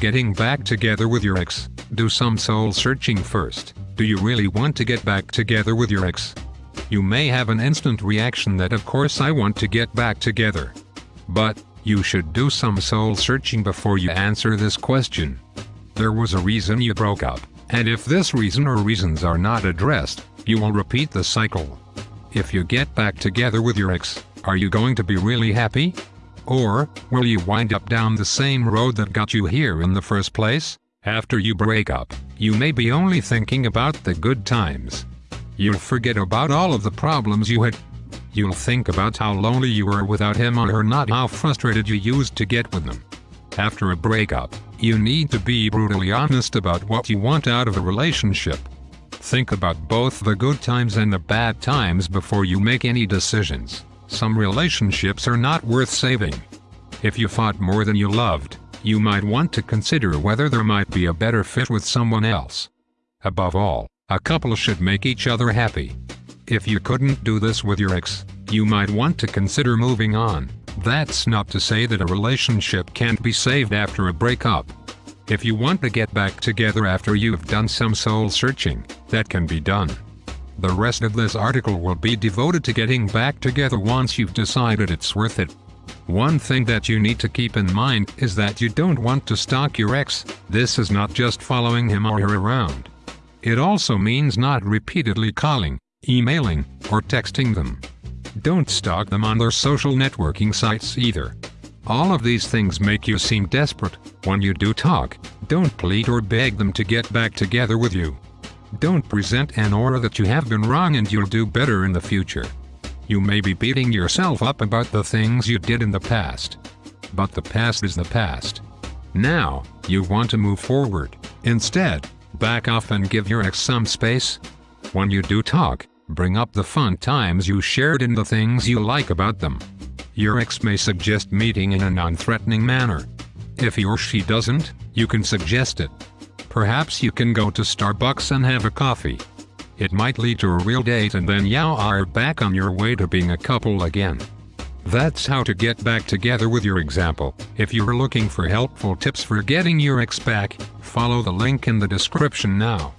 Getting back together with your ex, do some soul searching first. Do you really want to get back together with your ex? You may have an instant reaction that of course I want to get back together. But, you should do some soul searching before you answer this question. There was a reason you broke up, and if this reason or reasons are not addressed, you will repeat the cycle. If you get back together with your ex, are you going to be really happy? Or, will you wind up down the same road that got you here in the first place? After you break up, you may be only thinking about the good times. You'll forget about all of the problems you had. You'll think about how lonely you were without him or her not how frustrated you used to get with them. After a breakup, you need to be brutally honest about what you want out of a relationship. Think about both the good times and the bad times before you make any decisions. Some relationships are not worth saving. If you fought more than you loved, you might want to consider whether there might be a better fit with someone else. Above all, a couple should make each other happy. If you couldn't do this with your ex, you might want to consider moving on. That's not to say that a relationship can't be saved after a breakup. If you want to get back together after you've done some soul searching, that can be done. The rest of this article will be devoted to getting back together once you've decided it's worth it. One thing that you need to keep in mind is that you don't want to stalk your ex, this is not just following him or her around. It also means not repeatedly calling, emailing, or texting them. Don't stalk them on their social networking sites either. All of these things make you seem desperate. When you do talk, don't plead or beg them to get back together with you. Don't present an aura that you have been wrong and you'll do better in the future. You may be beating yourself up about the things you did in the past. But the past is the past. Now, you want to move forward. Instead, back off and give your ex some space. When you do talk, bring up the fun times you shared and the things you like about them. Your ex may suggest meeting in a non-threatening manner. If he or she doesn't, you can suggest it. Perhaps you can go to Starbucks and have a coffee. It might lead to a real date and then you are back on your way to being a couple again. That's how to get back together with your example. If you're looking for helpful tips for getting your ex back, follow the link in the description now.